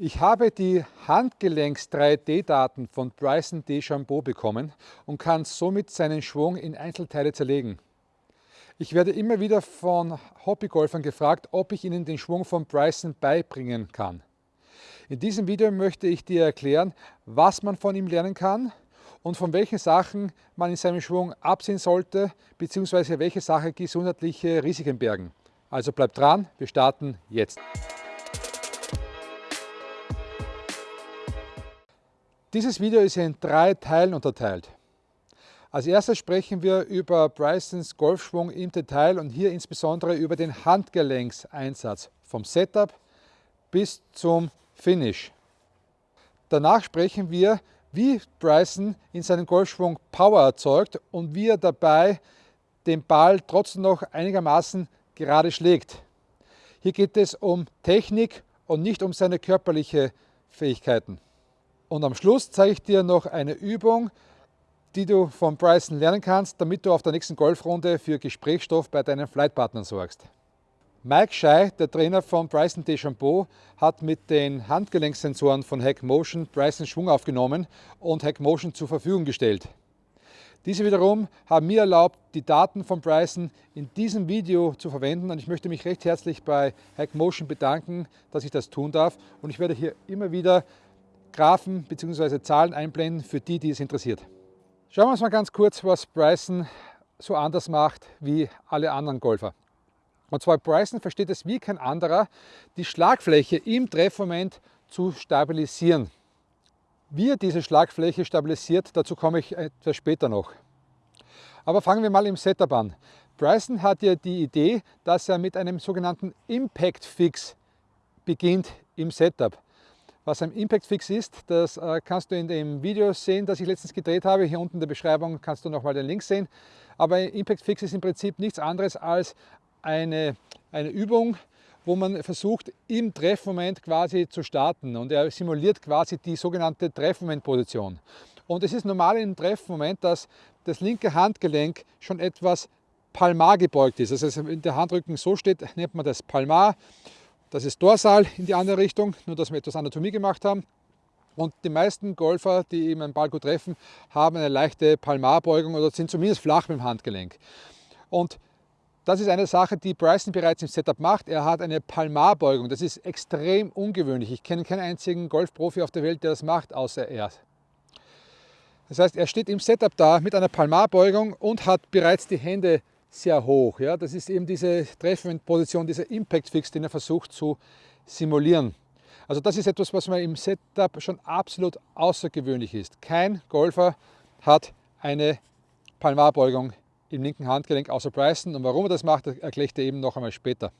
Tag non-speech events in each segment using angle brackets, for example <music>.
Ich habe die Handgelenks-3D-Daten von Bryson DeChambeau bekommen und kann somit seinen Schwung in Einzelteile zerlegen. Ich werde immer wieder von Hobbygolfern gefragt, ob ich ihnen den Schwung von Bryson beibringen kann. In diesem Video möchte ich dir erklären, was man von ihm lernen kann und von welchen Sachen man in seinem Schwung absehen sollte, beziehungsweise welche Sachen gesundheitliche Risiken bergen. Also bleib dran, wir starten jetzt. Dieses Video ist in drei Teilen unterteilt. Als erstes sprechen wir über Brysons Golfschwung im Detail und hier insbesondere über den Handgelenkseinsatz vom Setup bis zum Finish. Danach sprechen wir, wie Bryson in seinem Golfschwung Power erzeugt und wie er dabei den Ball trotzdem noch einigermaßen gerade schlägt. Hier geht es um Technik und nicht um seine körperlichen Fähigkeiten. Und am Schluss zeige ich dir noch eine Übung, die du von Bryson lernen kannst, damit du auf der nächsten Golfrunde für Gesprächsstoff bei deinen Flightpartnern sorgst. Mike Schei, der Trainer von Bryson DeChambeau, hat mit den Handgelenksensoren von Hack Motion Bryson Schwung aufgenommen und Hack Motion zur Verfügung gestellt. Diese wiederum haben mir erlaubt, die Daten von Bryson in diesem Video zu verwenden und ich möchte mich recht herzlich bei Hack Motion bedanken, dass ich das tun darf und ich werde hier immer wieder Graphen bzw. Zahlen einblenden für die, die es interessiert. Schauen wir uns mal ganz kurz, was Bryson so anders macht wie alle anderen Golfer. Und zwar Bryson versteht es wie kein anderer, die Schlagfläche im Treffmoment zu stabilisieren. Wie er diese Schlagfläche stabilisiert, dazu komme ich etwas später noch. Aber fangen wir mal im Setup an. Bryson hat ja die Idee, dass er mit einem sogenannten Impact Fix beginnt im Setup. Was ein Impact Fix ist, das äh, kannst du in dem Video sehen, das ich letztens gedreht habe. Hier unten in der Beschreibung kannst du nochmal den Link sehen. Aber Impact Fix ist im Prinzip nichts anderes als eine, eine Übung, wo man versucht, im Treffmoment quasi zu starten. Und er simuliert quasi die sogenannte Treffmomentposition. Und es ist normal im Treffmoment, dass das linke Handgelenk schon etwas palmar gebeugt ist. Also wenn der Handrücken so steht, nennt man das Palmar. Das ist Dorsal in die andere Richtung, nur dass wir etwas Anatomie gemacht haben. Und die meisten Golfer, die eben einen Ball gut treffen, haben eine leichte Palmarbeugung oder sind zumindest flach mit dem Handgelenk. Und das ist eine Sache, die Bryson bereits im Setup macht. Er hat eine Palmarbeugung. Das ist extrem ungewöhnlich. Ich kenne keinen einzigen Golfprofi auf der Welt, der das macht, außer er. Das heißt, er steht im Setup da mit einer Palmarbeugung und hat bereits die Hände sehr hoch. Ja? Das ist eben diese Treffposition, dieser Impact Fix, den er versucht zu simulieren. Also das ist etwas, was man im Setup schon absolut außergewöhnlich ist. Kein Golfer hat eine Palmarbeugung im linken Handgelenk außer Bryson. Und warum er das macht, erkläre ich dir eben noch einmal später.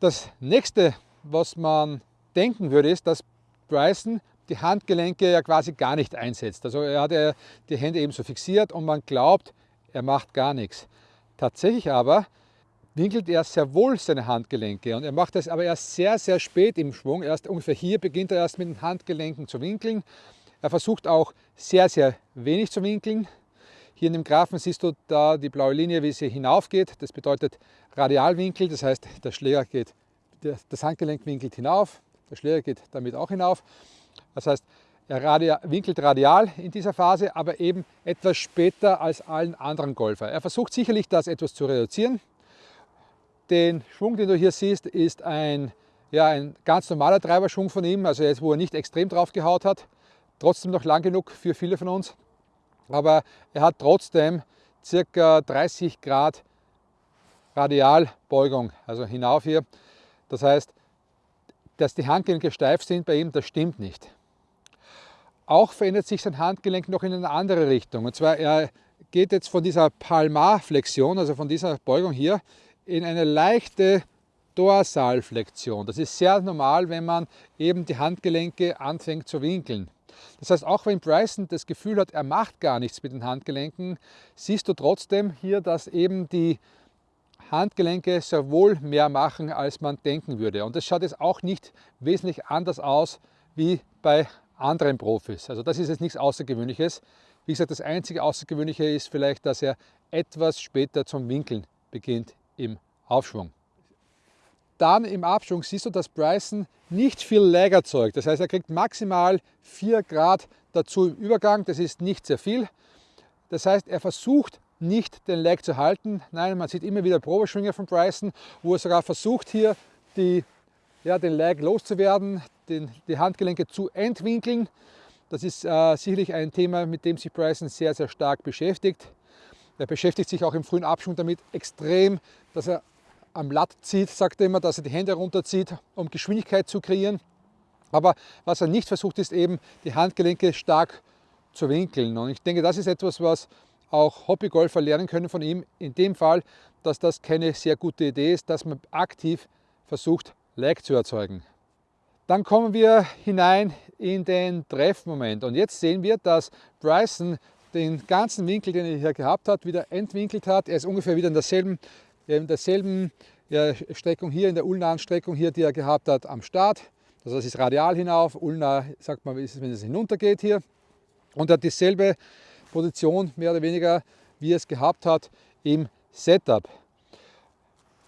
Das nächste, was man denken würde, ist, dass Bryson die Handgelenke ja quasi gar nicht einsetzt. Also er hat die Hände eben so fixiert und man glaubt, er macht gar nichts. Tatsächlich aber winkelt er sehr wohl seine Handgelenke und er macht das aber erst sehr, sehr spät im Schwung. Erst ungefähr hier beginnt er erst mit den Handgelenken zu winkeln. Er versucht auch sehr, sehr wenig zu winkeln. Hier in dem Graphen siehst du da die blaue Linie, wie sie hinaufgeht. Das bedeutet Radialwinkel, das heißt, der Schläger geht, das Handgelenk winkelt hinauf, der Schläger geht damit auch hinauf. Das heißt, er winkelt radial in dieser Phase, aber eben etwas später als allen anderen Golfer. Er versucht sicherlich, das etwas zu reduzieren. Den Schwung, den du hier siehst, ist ein, ja, ein ganz normaler Treiberschwung von ihm, also jetzt, wo er nicht extrem drauf gehaut hat. Trotzdem noch lang genug für viele von uns. Aber er hat trotzdem circa 30 Grad Radialbeugung, also hinauf hier. Das heißt, dass die Handgelenke steif sind bei ihm, das stimmt nicht. Auch verändert sich sein Handgelenk noch in eine andere Richtung. Und zwar, er geht jetzt von dieser Palmarflexion, also von dieser Beugung hier, in eine leichte Dorsalflexion. Das ist sehr normal, wenn man eben die Handgelenke anfängt zu winkeln. Das heißt, auch wenn Bryson das Gefühl hat, er macht gar nichts mit den Handgelenken, siehst du trotzdem hier, dass eben die Handgelenke sehr wohl mehr machen, als man denken würde. Und das schaut jetzt auch nicht wesentlich anders aus wie bei anderen Profis. Also das ist jetzt nichts Außergewöhnliches. Wie gesagt, das einzige Außergewöhnliche ist vielleicht, dass er etwas später zum Winkeln beginnt im Aufschwung. dann im Abschwung siehst du, dass Bryson nicht viel Lag erzeugt. Das heißt, er kriegt maximal 4 Grad dazu im Übergang. Das ist nicht sehr viel. Das heißt, er versucht nicht den Lag zu halten. Nein, man sieht immer wieder Probeschwünge von Bryson, wo er sogar versucht hier die, ja, den Lag loszuwerden, den, die Handgelenke zu entwinkeln. Das ist äh, sicherlich ein Thema, mit dem sich Bryson sehr, sehr stark beschäftigt. Er beschäftigt sich auch im frühen Abschwung damit extrem, dass er am Latt zieht, sagt er immer, dass er die Hände runterzieht, um Geschwindigkeit zu kreieren. Aber was er nicht versucht, ist eben die Handgelenke stark zu winkeln. Und ich denke, das ist etwas, was auch Hobbygolfer lernen können von ihm. In dem Fall, dass das keine sehr gute Idee ist, dass man aktiv versucht, Lag zu erzeugen. Dann kommen wir hinein in den Treffmoment. Und jetzt sehen wir, dass Bryson den ganzen Winkel, den er hier gehabt hat, wieder entwinkelt hat. Er ist ungefähr wieder in derselben, in derselben Streckung hier, in der ulnaren Streckung hier, die er gehabt hat am Start. Also das ist radial hinauf, ulnar sagt man, wenn es hinunter geht hier. Und er hat dieselbe Position, mehr oder weniger, wie er es gehabt hat im Setup.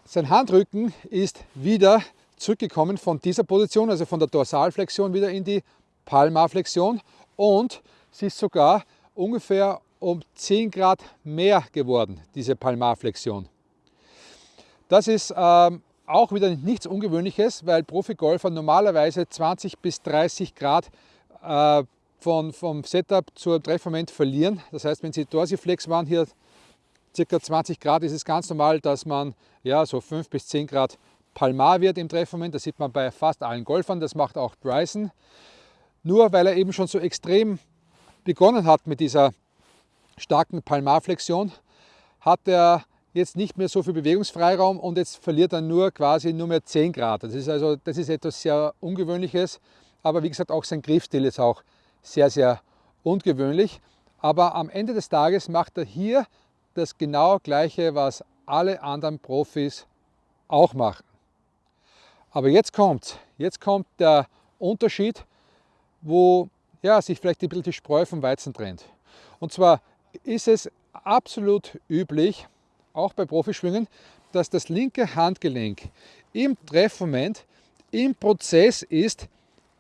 Sein Handrücken ist wieder zurückgekommen von dieser Position, also von der Dorsalflexion wieder in die Palmarflexion und sie ist sogar ungefähr um 10 Grad mehr geworden, diese Palmarflexion. Das ist ähm, auch wieder nichts Ungewöhnliches, weil Profigolfer normalerweise 20 bis 30 Grad äh, von, vom Setup zum Treffmoment verlieren. Das heißt, wenn Sie Dorsiflex waren, hier ca. 20 Grad, ist es ganz normal, dass man ja, so 5 bis 10 Grad Palmar wird im Treffmoment. Das sieht man bei fast allen Golfern, das macht auch Bryson. Nur weil er eben schon so extrem begonnen hat mit dieser starken Palmarflexion, hat er jetzt nicht mehr so viel Bewegungsfreiraum und jetzt verliert er nur quasi nur mehr 10 Grad. Das ist also das ist etwas sehr Ungewöhnliches, aber wie gesagt auch sein Griffstil ist auch sehr, sehr ungewöhnlich. Aber am Ende des Tages macht er hier das genau gleiche, was alle anderen Profis auch machen. Aber jetzt kommt, jetzt kommt der Unterschied, wo ja, sich vielleicht ein bisschen die Spreu vom Weizen trennt. Und zwar ist es absolut üblich, auch bei Profischwingen, dass das linke Handgelenk im Treffmoment im Prozess ist,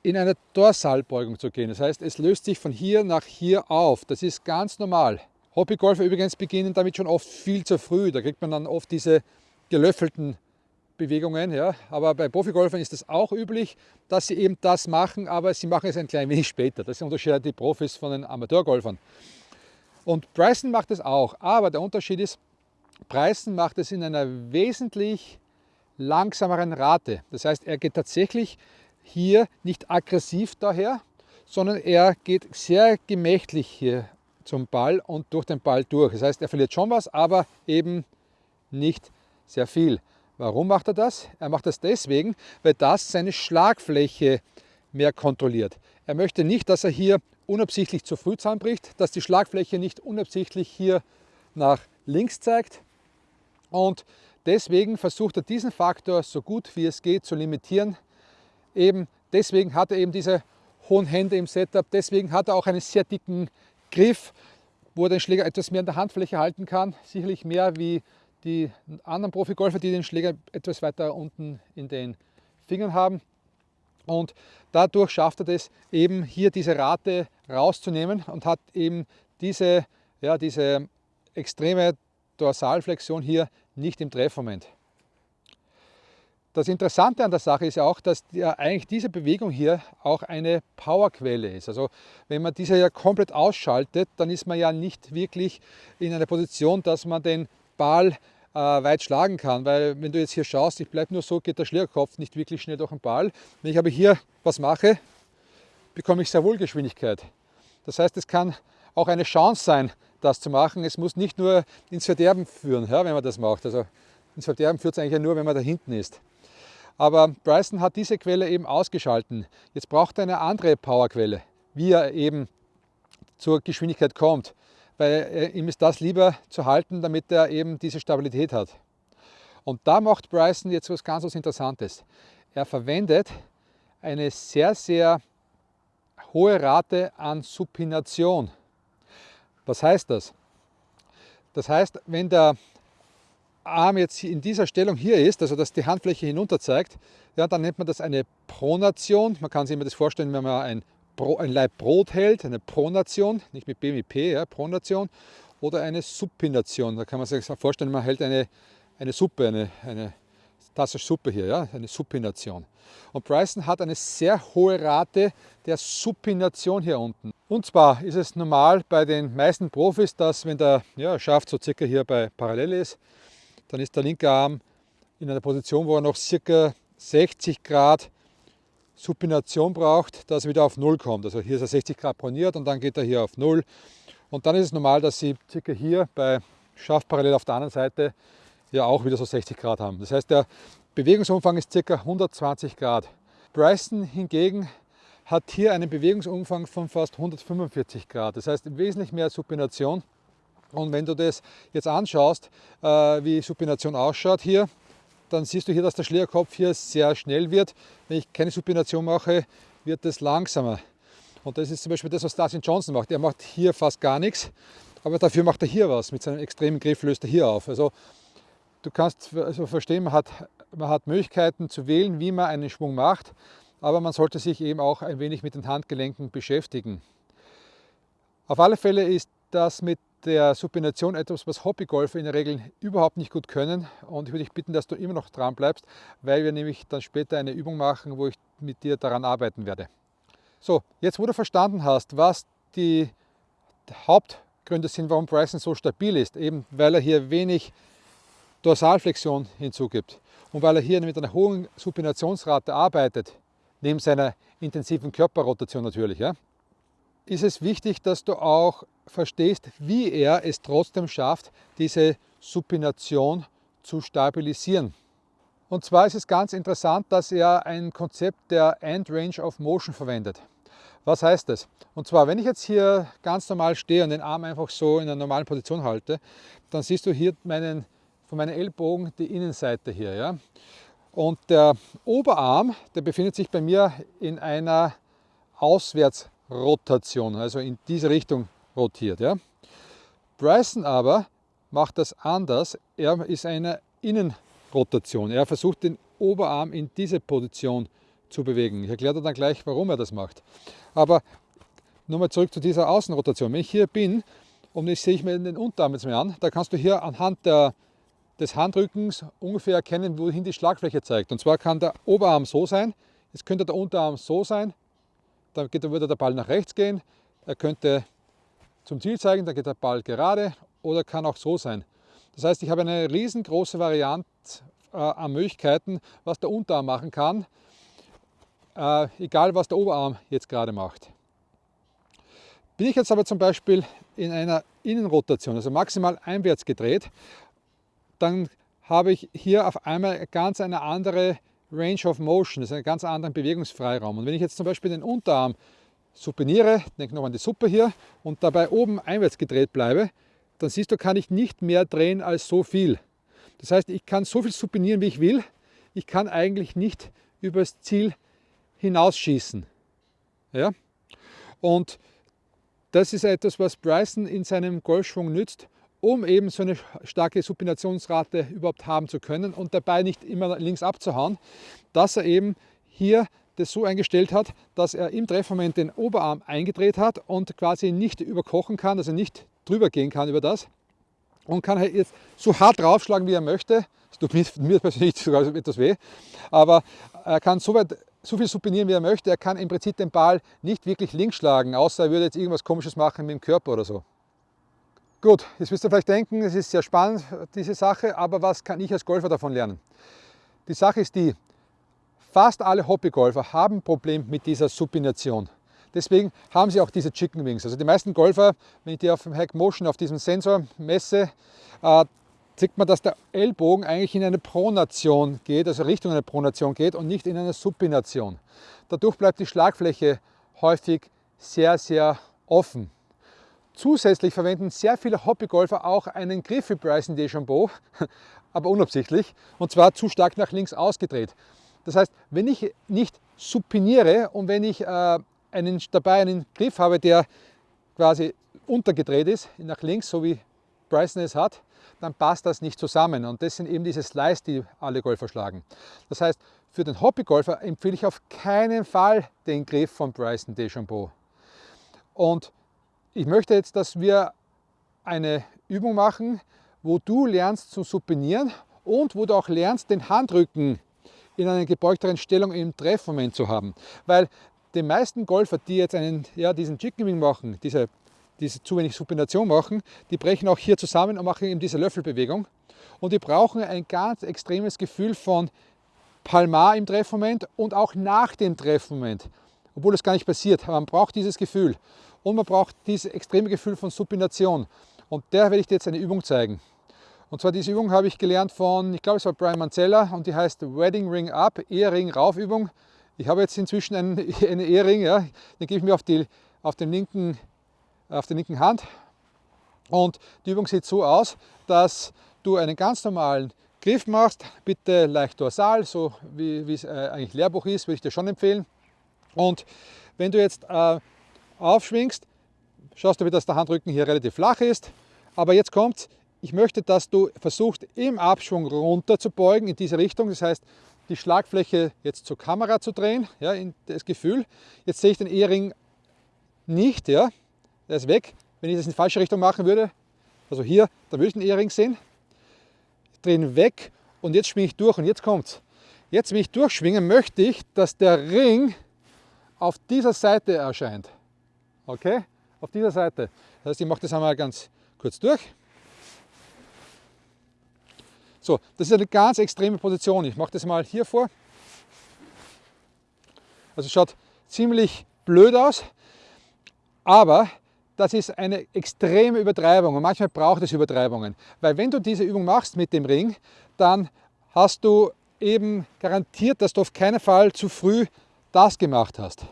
in eine Dorsalbeugung zu gehen. Das heißt, es löst sich von hier nach hier auf. Das ist ganz normal. Hobbygolfer übrigens beginnen damit schon oft viel zu früh. Da kriegt man dann oft diese gelöffelten Bewegungen. Ja. Aber bei Profigolfern ist es auch üblich, dass sie eben das machen, aber sie machen es ein klein wenig später. Das unterscheidet die Profis von den Amateurgolfern. Und Bryson macht es auch, aber der Unterschied ist, Bryson macht es in einer wesentlich langsameren Rate. Das heißt, er geht tatsächlich hier nicht aggressiv daher, sondern er geht sehr gemächlich hier zum Ball und durch den Ball durch. Das heißt, er verliert schon was, aber eben nicht sehr viel. Warum macht er das? Er macht das deswegen, weil das seine Schlagfläche mehr kontrolliert. Er möchte nicht, dass er hier unabsichtlich zu früh zusammenbricht, dass die Schlagfläche nicht unabsichtlich hier nach links zeigt. Und deswegen versucht er diesen Faktor so gut wie es geht zu limitieren. Eben deswegen hat er eben diese hohen Hände im Setup, deswegen hat er auch einen sehr dicken Griff, wo er den Schläger etwas mehr in der Handfläche halten kann, sicherlich mehr wie die anderen Profigolfer, die den Schläger etwas weiter unten in den Fingern haben. Und dadurch schafft er es eben hier diese Rate rauszunehmen und hat eben diese, ja, diese extreme Dorsalflexion hier nicht im Treffmoment. Das Interessante an der Sache ist ja auch, dass ja eigentlich diese Bewegung hier auch eine Powerquelle ist. Also wenn man diese ja komplett ausschaltet, dann ist man ja nicht wirklich in einer Position, dass man den Ball äh, weit schlagen kann. Weil wenn du jetzt hier schaust, ich bleibe nur so, geht der Schlägerkopf nicht wirklich schnell durch den Ball. Wenn ich aber hier was mache, bekomme ich sehr wohl Geschwindigkeit. Das heißt, es kann auch eine Chance sein, das zu machen. Es muss nicht nur ins Verderben führen, ja, wenn man das macht. Also ins Verderben führt es eigentlich nur, wenn man da hinten ist. Aber Bryson hat diese Quelle eben ausgeschalten. Jetzt braucht er eine andere Powerquelle, wie er eben zur Geschwindigkeit kommt weil ihm ist das lieber zu halten, damit er eben diese Stabilität hat. Und da macht Bryson jetzt was ganz was Interessantes. Er verwendet eine sehr, sehr hohe Rate an Supination. Was heißt das? Das heißt, wenn der Arm jetzt in dieser Stellung hier ist, also dass die Handfläche hinunter zeigt, ja, dann nennt man das eine Pronation. Man kann sich immer das vorstellen, wenn man ein, Pro, ein Laib Brot hält, eine Pronation, nicht mit B, mit P, ja, Pronation, oder eine Supination. Da kann man sich vorstellen, man hält eine, eine Suppe, eine, eine Tasse Suppe hier, ja, eine Supination. Und Bryson hat eine sehr hohe Rate der Supination hier unten. Und zwar ist es normal bei den meisten Profis, dass wenn der ja, Schaft so circa hier bei parallel ist, dann ist der linke Arm in einer Position, wo er noch circa 60 Grad Supination braucht, dass er wieder auf Null kommt. Also hier ist er 60 Grad proniert und dann geht er hier auf Null. Und dann ist es normal, dass Sie circa hier bei Schaft parallel auf der anderen Seite ja auch wieder so 60 Grad haben. Das heißt, der Bewegungsumfang ist ca. 120 Grad. Bryson hingegen hat hier einen Bewegungsumfang von fast 145 Grad. Das heißt wesentlich mehr Supination. Und wenn du das jetzt anschaust, äh, wie Supination ausschaut hier, dann siehst du hier, dass der Schlägerkopf hier sehr schnell wird. Wenn ich keine Supination mache, wird es langsamer. Und das ist zum Beispiel das, was Dustin Johnson macht. Er macht hier fast gar nichts, aber dafür macht er hier was. Mit seinem extremen Griff löst er hier auf. Also du kannst also verstehen, man hat, man hat Möglichkeiten zu wählen, wie man einen Schwung macht, aber man sollte sich eben auch ein wenig mit den Handgelenken beschäftigen. Auf alle Fälle ist das mit der Supination etwas, was Hobbygolfer in der Regel überhaupt nicht gut können und ich würde dich bitten, dass du immer noch dran bleibst, weil wir nämlich dann später eine Übung machen, wo ich mit dir daran arbeiten werde. So, jetzt wo du verstanden hast, was die Hauptgründe sind, warum Bryson so stabil ist, eben weil er hier wenig Dorsalflexion hinzugibt und weil er hier mit einer hohen Supinationsrate arbeitet, neben seiner intensiven Körperrotation natürlich, ja, ist es wichtig, dass du auch verstehst, wie er es trotzdem schafft, diese Supination zu stabilisieren. Und zwar ist es ganz interessant, dass er ein Konzept der End Range of Motion verwendet. Was heißt das? Und zwar, wenn ich jetzt hier ganz normal stehe und den Arm einfach so in einer normalen Position halte, dann siehst du hier meinen von meinen Ellbogen die Innenseite hier. Ja? Und der Oberarm, der befindet sich bei mir in einer Auswärtsrotation, also in diese Richtung rotiert. Ja? Bryson aber macht das anders. Er ist eine Innenrotation. Er versucht den Oberarm in diese Position zu bewegen. Ich erkläre dann gleich, warum er das macht. Aber nochmal zurück zu dieser Außenrotation. Wenn ich hier bin und ich sehe mir den Unterarm jetzt mal an, da kannst du hier anhand der des Handrückens ungefähr erkennen, wohin die Schlagfläche zeigt. Und zwar kann der Oberarm so sein, jetzt könnte der Unterarm so sein, dann würde der Ball nach rechts gehen, er könnte zum Ziel zeigen, dann geht der Ball gerade oder kann auch so sein. Das heißt, ich habe eine riesengroße Variante äh, an Möglichkeiten, was der Unterarm machen kann, äh, egal was der Oberarm jetzt gerade macht. Bin ich jetzt aber zum Beispiel in einer Innenrotation, also maximal einwärts gedreht, dann habe ich hier auf einmal ganz eine andere Range of Motion, das ist einen ganz anderen Bewegungsfreiraum. Und wenn ich jetzt zum Beispiel den Unterarm supiniere, denke noch an die Suppe hier, und dabei oben einwärts gedreht bleibe, dann siehst du, kann ich nicht mehr drehen als so viel. Das heißt, ich kann so viel supinieren, wie ich will. Ich kann eigentlich nicht übers Ziel hinausschießen. Ja? Und das ist etwas, was Bryson in seinem Golfschwung nützt um eben so eine starke Supinationsrate überhaupt haben zu können und dabei nicht immer links abzuhauen, dass er eben hier das so eingestellt hat, dass er im Treffmoment den Oberarm eingedreht hat und quasi nicht überkochen kann, also nicht drüber gehen kann über das und kann halt jetzt so hart draufschlagen, wie er möchte. Das tut mir, <laughs> mir persönlich sogar etwas weh, aber er kann so weit so viel supinieren, wie er möchte. Er kann im Prinzip den Ball nicht wirklich links schlagen, außer er würde jetzt irgendwas Komisches machen mit dem Körper oder so. Gut, jetzt wirst du vielleicht denken, es ist sehr spannend, diese Sache, aber was kann ich als Golfer davon lernen? Die Sache ist die, fast alle Hobbygolfer haben ein Problem mit dieser Supination. Deswegen haben sie auch diese Chicken Wings. Also die meisten Golfer, wenn ich die auf dem Hack Motion, auf diesem Sensor messe, äh, sieht man, dass der Ellbogen eigentlich in eine Pronation geht, also Richtung einer Pronation geht und nicht in eine Supination. Dadurch bleibt die Schlagfläche häufig sehr, sehr offen. Zusätzlich verwenden sehr viele Hobbygolfer auch einen Griff wie Bryson DeChambeau, <laughs> aber unabsichtlich, und zwar zu stark nach links ausgedreht. Das heißt, wenn ich nicht supiniere und wenn ich äh, einen, dabei einen Griff habe, der quasi untergedreht ist, nach links, so wie Bryson es hat, dann passt das nicht zusammen. Und das sind eben diese Slice, die alle Golfer schlagen. Das heißt, für den Hobbygolfer empfehle ich auf keinen Fall den Griff von Bryson DeChambeau. Und ich möchte jetzt, dass wir eine Übung machen, wo du lernst zu supinieren und wo du auch lernst, den Handrücken in einer gebeugteren Stellung im Treffmoment zu haben. Weil die meisten Golfer, die jetzt einen, ja, diesen Chicken Wing machen, diese, diese zu wenig Supination machen, die brechen auch hier zusammen und machen eben diese Löffelbewegung. Und die brauchen ein ganz extremes Gefühl von Palmar im Treffmoment und auch nach dem Treffmoment, obwohl es gar nicht passiert. Man braucht dieses Gefühl und man braucht dieses extreme Gefühl von Supination. Und der werde ich dir jetzt eine Übung zeigen. Und zwar diese Übung habe ich gelernt von, ich glaube es war Brian Mancella und die heißt Wedding Ring Up, Ehering Rauf Übung. Ich habe jetzt inzwischen einen, <laughs> einen Ehering, ja, den gebe ich mir auf die, auf, den linken, auf der linken Hand. Und die Übung sieht so aus, dass du einen ganz normalen Griff machst, bitte leicht dorsal, so wie, wie es äh, eigentlich Lehrbuch ist, würde ich dir schon empfehlen. Und wenn du jetzt äh, aufschwingst, schaust du, wie das der Handrücken hier relativ flach ist. Aber jetzt kommt ich möchte, dass du versuchst, im Abschwung runter zu beugen in diese Richtung. Das heißt, die Schlagfläche jetzt zur Kamera zu drehen, ja, das Gefühl. Jetzt sehe ich den Ehering nicht, ja, der ist weg. Wenn ich das in die falsche Richtung machen würde, also hier, da würde ich den Ehering sehen. Ich drehe ihn weg und jetzt schwinge ich durch und jetzt kommt's. Jetzt, wenn ich durchschwinge, möchte ich, dass der Ring auf dieser Seite erscheint. Okay? Auf dieser Seite. Das heißt, ich mache das einmal ganz kurz durch. So, das ist eine ganz extreme Position. Ich mache das mal hier vor. Also schaut ziemlich blöd aus, aber das ist eine extreme Übertreibung und manchmal braucht es Übertreibungen. Weil wenn du diese Übung machst mit dem Ring, dann hast du eben garantiert, dass du auf keinen Fall zu früh das gemacht hast.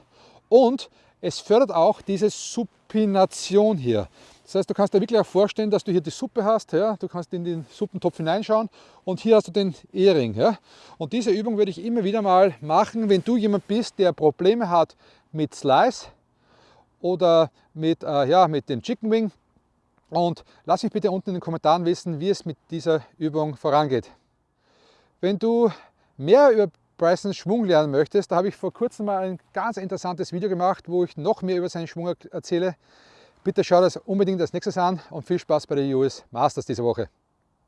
Und es fördert auch diese Supination hier. Das heißt, du kannst dir wirklich auch vorstellen, dass du hier die Suppe hast. Ja? Du kannst in den Suppentopf hineinschauen und hier hast du den Ehering. Ja? Und diese Übung würde ich immer wieder mal machen, wenn du jemand bist, der Probleme hat mit Slice oder mit, äh, ja, mit dem Chicken Wing. Und lass mich bitte unten in den Kommentaren wissen, wie es mit dieser Übung vorangeht. Wenn du mehr über Brysons Schwung lernen möchtest, da habe ich vor kurzem mal ein ganz interessantes Video gemacht, wo ich noch mehr über seinen Schwung erzähle. Bitte schau das unbedingt als nächstes an und viel Spaß bei der US Masters diese Woche.